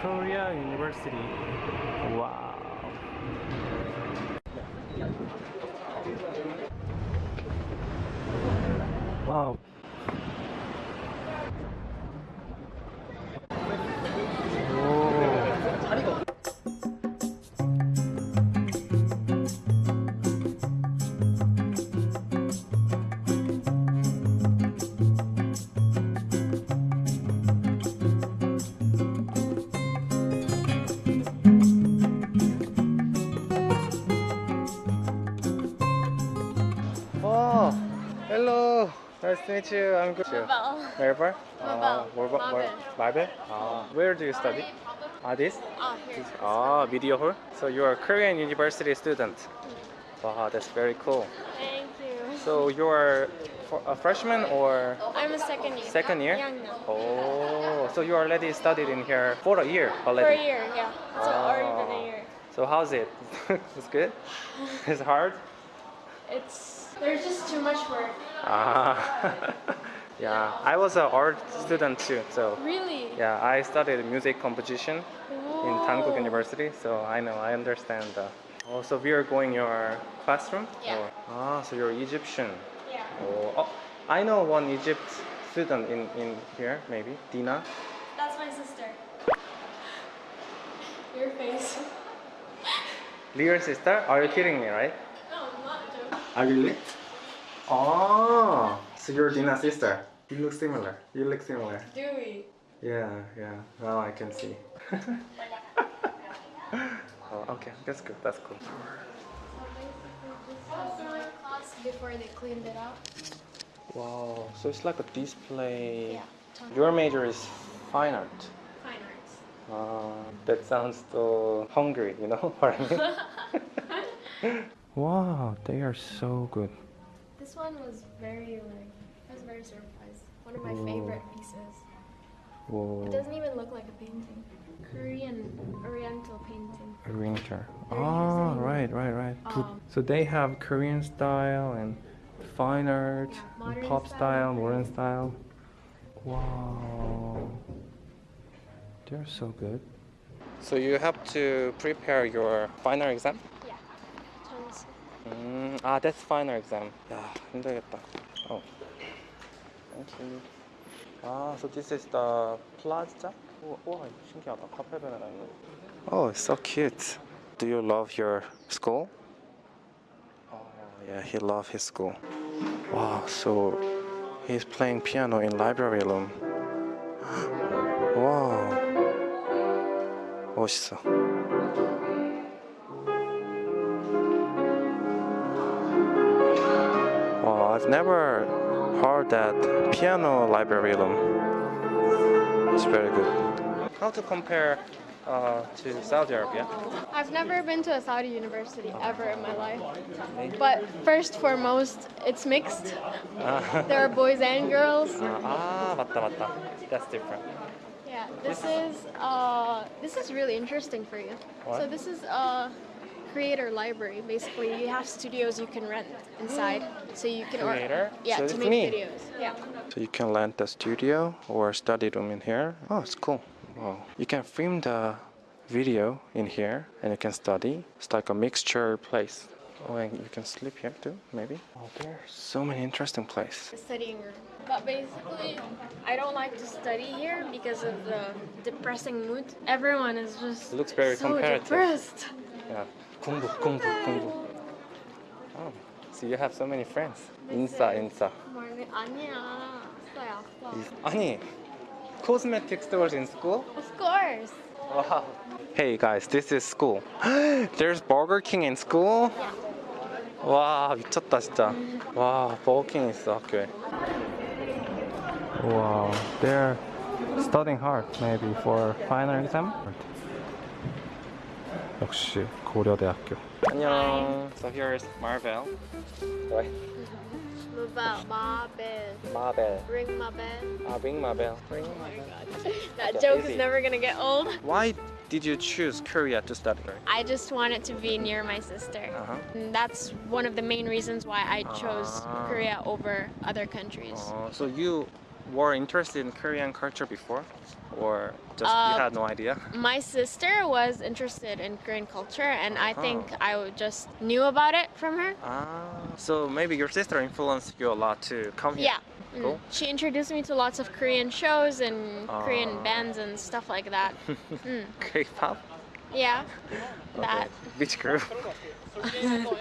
Korea University. Wow. Wow. Nice to meet you. I'm good. Mabel. Maribel? Mabel. Maribel. Mabel. Maribel? Ah, where do you study? Ah, this? Oh, here. Ah, video hall. So you are a Korean university student. Wow, that's very cool. Thank you. So you are a freshman or I'm a second year. second year? Young Oh, so you already studied in here for a year already? For a year, yeah. So Oh. already been a year. So how's it? it's good. It's hard. It's there's just too much work. Ah, yeah. I was an art student too. So Really? yeah, I studied music composition in Dankook University. So I know, I understand. The, oh, so we are going your classroom? Yeah. Or- ah, so you're Egyptian. Yeah. Oh, oh, I know one Egypt student in, in here, maybe Dina. That's my sister. Your face. Real sister? Are you kidding me, right? No, I'm not joking. Ah, really? Oh, so you're Dina's sister. You look similar. You look similar. Do we? Yeah, yeah. Now I can see. oh, okay, that's good. That's cool. before they cleaned it out. Wow, so it's like a display. Yeah. Your major is fine art. Fine arts. Uh, that sounds so hungry, you know what I mean? wow, they are so good. This one was very like I was very surprised. One of my Ooh. favorite pieces. It doesn't even look like a painting. Korean Oriental painting. winter. They're Oh, using, right, right, right. um, so they have Korean style and fine art, Yeah, and pop style, style, modern style. Wow, they're so good. So you have to prepare your final exam? Yeah. Tons. 음, 아, that's final exam. 야, 힘들겠다. Oh. Thank you. 아, so this is the plaza? 우와, 우와, 신기하다. 카페베네가 있네. Oh, it's so cute. Do you love your school? Oh, yeah, he loves his school. Wow, so he's playing piano in library room. wow. 멋있어. I've never heard that piano library room. It's very good. How to compare uh, to Saudi Arabia? I've never been to a Saudi university ever in my life. But first foremost, it's mixed. There are boys and girls. 아 맞다 맞다. That's different. Yeah, this is uh, this is really interesting for you. So What? this is a creator library. Basically, you have studios you can rent inside, so you can or- Creator? yeah, So to make me. videos. Yeah. So you can rent the studio or study room in here. Oh, it's cool. Wow. You can film the video in here and you can study. It's like a mixture place. Oh, and you can sleep here too, maybe. Oh, there are so many interesting places. the studying room. But basically, I don't like to study here because of the depressing mood. Everyone is just It looks very so comparative. depressed. Yeah. 공부, 공부, 공부. Oh, so you have so many friends. 인싸, 인싸. 말이 아니야. 아싸야, 아싸. 아니, cosmetic stores in school? Of course. Wow. Hey guys, this is school. There's Burger King in school? Yeah. 와 미쳤다 진짜. 와 버거킹 있어 학교에. Wow, they're studying hard maybe for final exam. 역시 고려대학교. 안녕. So here is Marvel. Right? Mabel, Mabel, Marvel. ring my bell. 아 ring Marvel. Ring Oh my god. That Okay, joke easy. is never gonna get old. Why did you choose Korea to study? I just wanted to be near my sister. Uh-huh. And that's one of the main reasons why I chose Ah. Korea over other countries. Uh, so you were interested in Korean culture before, or just Uh, you had no idea? My sister was interested in Korean culture, and I Uh-huh. think I just knew about it from her. Ah, so maybe your sister influenced you a lot to come here. Yeah. Mm. Cool. She introduced me to lots of Korean shows and Ah. Korean bands and stuff like that. Mm. K-pop. Yeah. That. Beach crew.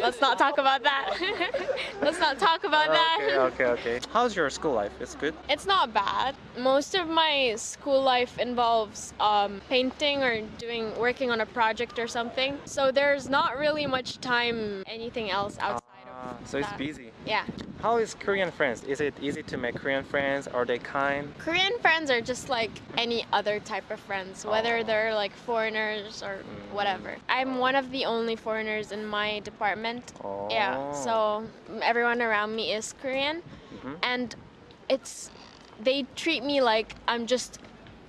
Let's not talk about that. Let's not talk about that. okay, okay, okay. How's your school life? It's good. It's not bad. Most of my school life involves um, painting or doing working on a project or something. So there's not really much time anything else outside So it's busy. Yeah. How is Korean friends? Is it easy to make Korean friends? Are they kind? Korean friends are just like any other type of friends, whether Oh. they're like foreigners or Mm. whatever. I'm one of the only foreigners in my department. Oh. Yeah, so everyone around me is Korean, Mhm. and it's they treat me like I'm just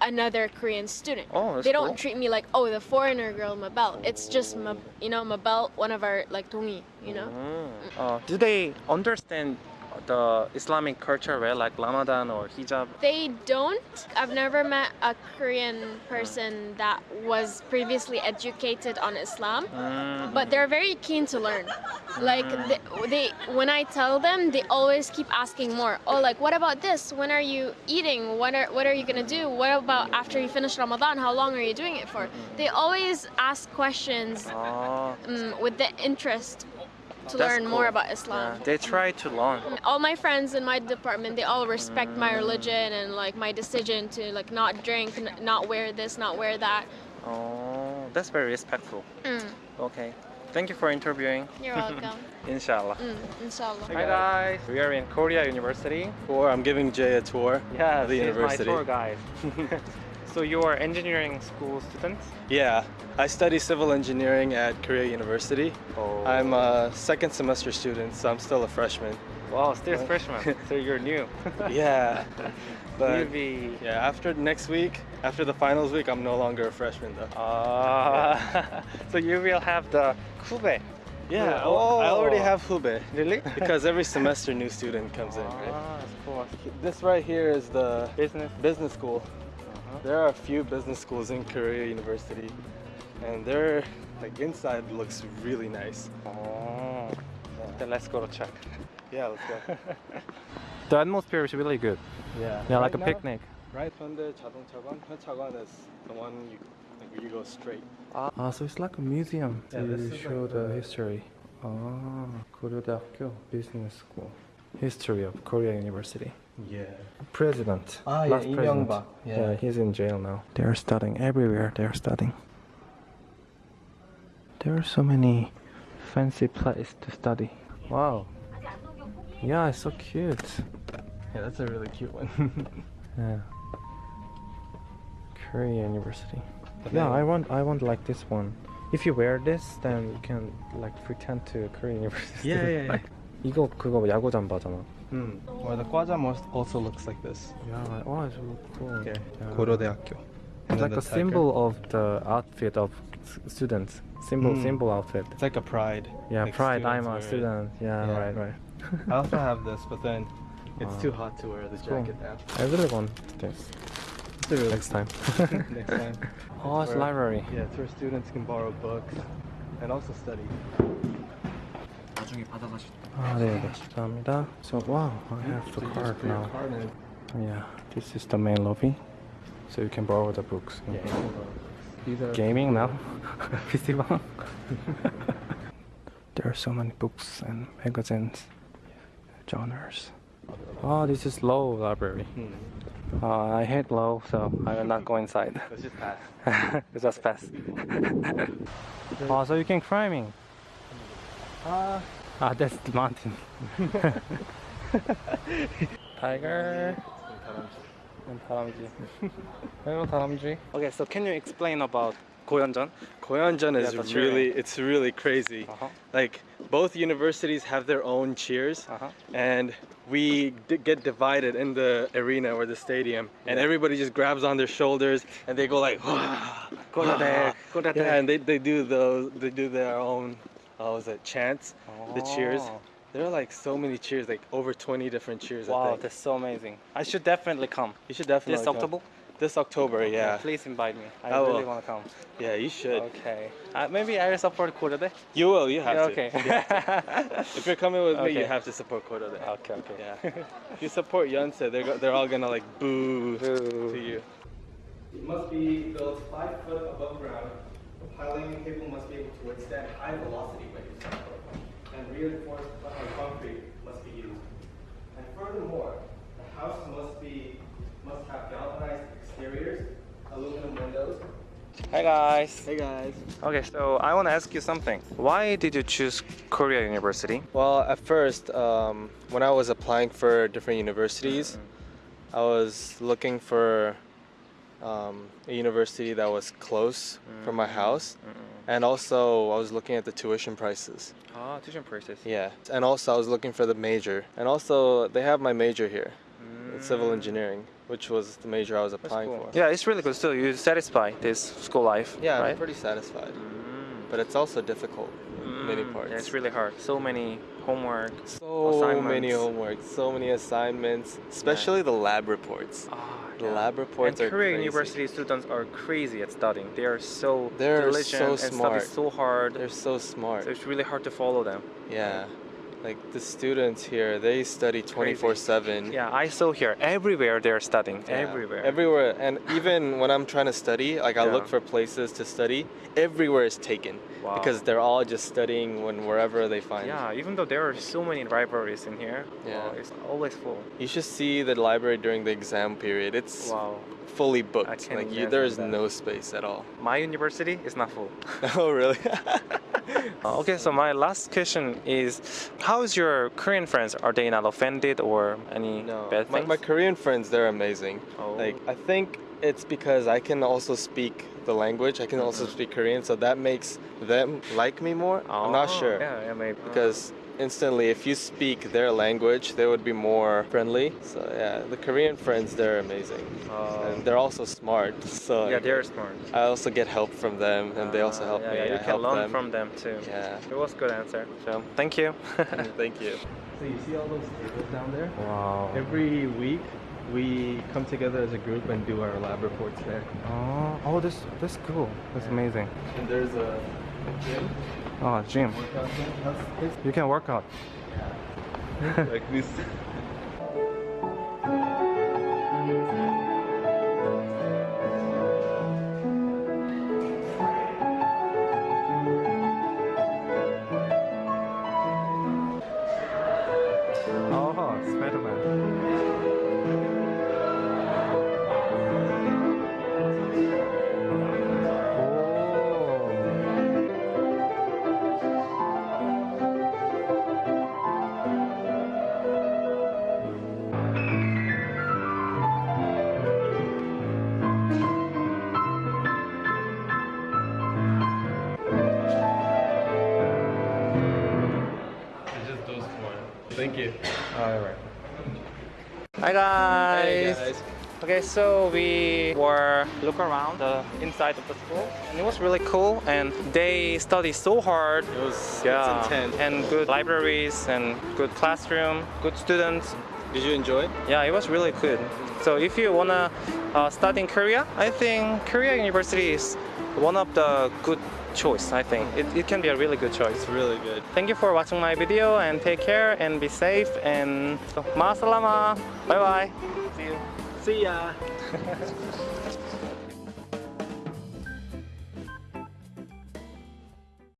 another Korean student. Oh, they don't cool. treat me like oh the foreigner girl Mabel. It's just you know Mabel, one of our like dongi, you know. Mm. Uh, do they understand the Islamic culture well, like Ramadan or hijab? They don't. I've never met a Korean person that was previously educated on Islam, Mm. but they're very keen to learn. Like they, they when I tell them, they always keep asking more. Oh, like what about this? When are you eating? What are what are you gonna do? What about after you finish Ramadan? How long are you doing it for? They always ask questions Ah, um, with the interest to That's learn more about Islam. yeah, they try to learn. all my friends in my department they all respect my religion and like my decision to like not drink n- not wear this not wear that Oh, that's very respectful. mm, Okay. Thank you for interviewing. you're welcome Inshallah. mm, inshallah Hi guys, we are in Korea University. Or I'm giving Jay a tour. Yeah, the she's university. my tour guide. so you are engineering school students? Yeah, I study civil engineering at Korea University. Oh. I'm a second semester student, so I'm still a freshman. Wow, still a freshman. so you're new. Yeah, but You'll yeah, after next week, after the finals week, I'm no longer a freshman though. Ah, so you will have the kube. Yeah, Oh. I already have Hube Really? because every semester new student comes in. Right? Ah, that's cool. This right here is the Business. business school. Uh-huh. There are a few business schools in Korea University, and they're like inside looks really nice. Oh. Then let's go to check. Yeah, let's go. The atmosphere is really good. Yeah. Yeah, like Right a now- picnic. Right under 자동차관, 현차관 is the one you like where you go straight. Ah, so it's like a museum Yeah, to this is show like the the- history. Ah, 고려대학교 Business School. History of Korea University. Yeah. President. Ah, yeah, last Lee president. Yeah. Yeah. he's in jail now. They're studying everywhere. They're studying. There are so many fancy places to study. Wow. Yeah, it's so cute. Yeah, that's a really cute one. Yeah. Korea University. But Yeah, I want I want like this one. If you wear this, then you can like pretend to Korean University. Yeah, yeah, yeah. 이거 그거 야구 잠바잖아. Hmm. Or the Kwaja most also looks like this. Yeah, oh, it's really cool. Here. Yeah. 고려대학교. It's And like then a the tiger. symbol of the outfit of s- students. Symbol, Mm. symbol outfit. It's like a pride. Yeah, like pride. students I'm a wear it. student. Yeah, Yeah. right, right. I also have this, but then it's Ah. too hot to wear the Cool. jacket now. I really want this It's a really next time. next time. oh, it's Where- library. Yeah, it's where students can borrow books and also study. 아, 네, 네. 감사합니다. So, wow, I have the So you just card put your now. card in. Yeah, this is the main lobby, so you can borrow the books. Yeah, you can borrow. These are Gaming now, PC방. there are so many books and magazines, genres. Oh, this is low library. Hmm. Uh, I hate low, so I will not go inside. Let's just pass. it's just fast. oh, so you can climbing. Ah, Ah, that's the mountain. Tiger and Talamji. I know Okay, so can you explain about Goyeonjeon? Goyeonjeon is yeah, really, cheering. it's really crazy. Uh -huh. Like both universities have their own cheers, uh -huh. and we get divided in the arena or the stadium, yeah. and everybody just grabs on their shoulders and they go like, go yeah, and they, they do those, they do their own uh, what was it chants, the cheers. Oh. There are like so many cheers, like over 20 different cheers. I Wow, that's so amazing. I should definitely come. you should definitely This come. October? This October, yeah. Please invite me. I I really want to come. Yeah, you should. Okay. Uh, maybe I will support Korea Day. You will. You have Yeah, to. okay. You have to. if you're coming with me, you have to support Koda Day. okay, okay. Yeah. if you support Yonsei, they're they're all gonna like boo, Boo. to you. It must be built five foot above ground. The piling cable must be able to withstand high velocity waves, and reinforced concrete must be used. And furthermore, the house must be must have galvanized exteriors, aluminum windows. Hi guys. Hey guys. Okay, so I want to ask you something. Why did you choose Korea University? Well, at first, um, when I was applying for different universities, I was looking for um, a university that was close from my house, and also I was looking at the tuition prices. Ah, tuition prices. Yeah, and also I was looking for the major, and also they have my major here, it's civil engineering, which was the major I was applying cool. for. Yeah, it's really good. Still, you satisfy this school life, Yeah, right? I'm pretty satisfied, Mm. but it's also difficult. Many Mm, parts. Yeah, it's really hard. So many homework. So many homework, so many assignments, especially the lab reports. Ah, yeah. lab reports and Korean university students are crazy at studying. They are so They're diligent so and smart. study so hard. They're so smart. so it's really hard to follow them. Yeah. Like the students here, they study 24 7. Yeah, I saw here everywhere they're studying. Yeah, Everywhere. Everywhere. And even when I'm trying to study, like I Yeah. look for places to study, everywhere is taken. Wow. Because they're all just studying when wherever they find. Yeah, even though there are so many libraries in here, Yeah. wow, it's always full. You should see the library during the exam period. It's Wow. Fully booked. like you, there is that. no space at all. My university is not full. oh, really? Uh, okay, so my last question is, how is your Korean friends? Are they not offended or any No, bad my, things? my Korean friends, they're amazing. Oh. Like, I think it's because I can also speak the language. I can also Mm-hmm. speak Korean, so that makes them like me more. I'm not Oh, sure Yeah, yeah, maybe. because instantly, if you speak their language, they would be more friendly. So yeah, the Korean friends, they're amazing, Oh. and they're also smart. So yeah, they're smart. I also get help from them, and they also help yeah, me. Yeah, you I can help learn them. from them too. Yeah. It was good answer. So thank you. Thank you. So you see all those tables down there? wow. Every week, we come together as a group and do our lab reports there. Oh, oh, this that's cool. That's amazing. And there's a gym, Oh, gym. workout gym. That's You can work out. like this. Thank you. All right. Hi guys. Hey guys. Okay, so we were look around the inside of the school, and it was really cool. And they study so hard. It was Yeah, it's intense. and good libraries and good classroom, good students. Did you enjoy? Yeah, it was really good. So if you wanna uh, study in Korea, I think Korea University is one of the good choice. I think it, it can be a really good choice. It's really good. Thank you for watching my video and take care and be safe and so, ma salama. Bye bye. See you. See ya.